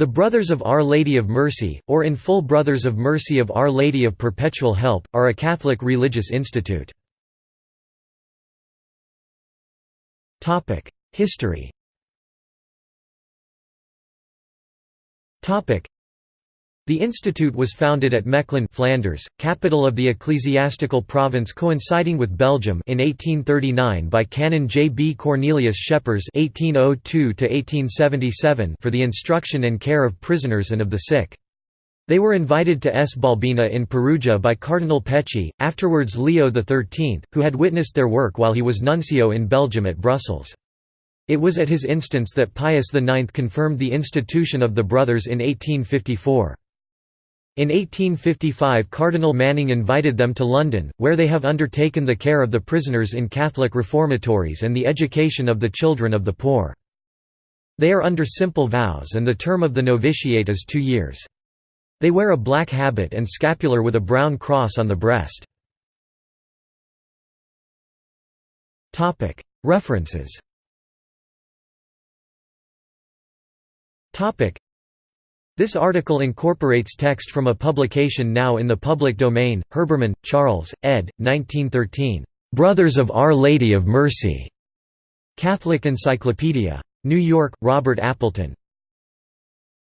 The Brothers of Our Lady of Mercy, or in full Brothers of Mercy of Our Lady of Perpetual Help, are a Catholic religious institute. History the institute was founded at Mechlin Flanders, capital of the ecclesiastical province coinciding with Belgium in 1839 by Canon J. B. Cornelius Scheppers (1802–1877) for the instruction and care of prisoners and of the sick. They were invited to S. Balbina in Perugia by Cardinal Pecci, afterwards Leo XIII, who had witnessed their work while he was nuncio in Belgium at Brussels. It was at his instance that Pius IX confirmed the institution of the Brothers in 1854. In 1855 Cardinal Manning invited them to London, where they have undertaken the care of the prisoners in Catholic reformatories and the education of the children of the poor. They are under simple vows and the term of the novitiate is two years. They wear a black habit and scapular with a brown cross on the breast. References this article incorporates text from a publication now in the public domain, Herbermann, Charles, ed. 1913. "'Brothers of Our Lady of Mercy' Catholic Encyclopedia. New York, Robert Appleton.